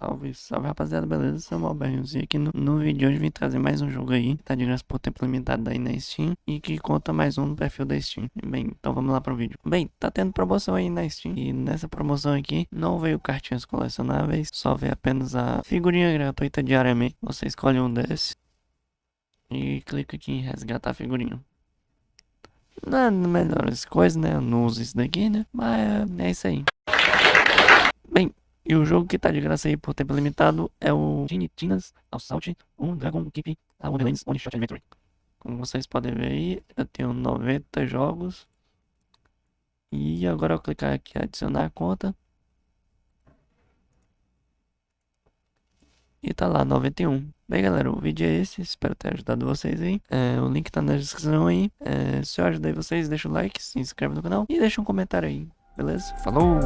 Salve, salve rapaziada, beleza? Seu Malbernozinho aqui no, no vídeo de hoje vim trazer mais um jogo aí, tá de graça por tempo limitado aí na Steam e que conta mais um no perfil da Steam. Bem, então vamos lá pro vídeo. Bem, tá tendo promoção aí na Steam e nessa promoção aqui não veio cartinhas colecionáveis, só veio apenas a figurinha gratuita diariamente. Você escolhe um desses e clica aqui em resgatar a figurinha. Não é melhores coisas, né? Eu não uso isso daqui, né? Mas é isso aí. E o jogo que tá de graça aí por tempo limitado é o Tiny Tina's Assault um Dragon Keep a Wonderlands One Shot Adventure. Como vocês podem ver aí, eu tenho 90 jogos. E agora eu clicar aqui adicionar a conta. E tá lá, 91. Bem galera, o vídeo é esse, espero ter ajudado vocês aí. É, o link tá na descrição aí. É, se eu ajudei vocês, deixa o like, se inscreve no canal e deixa um comentário aí, beleza? Falou!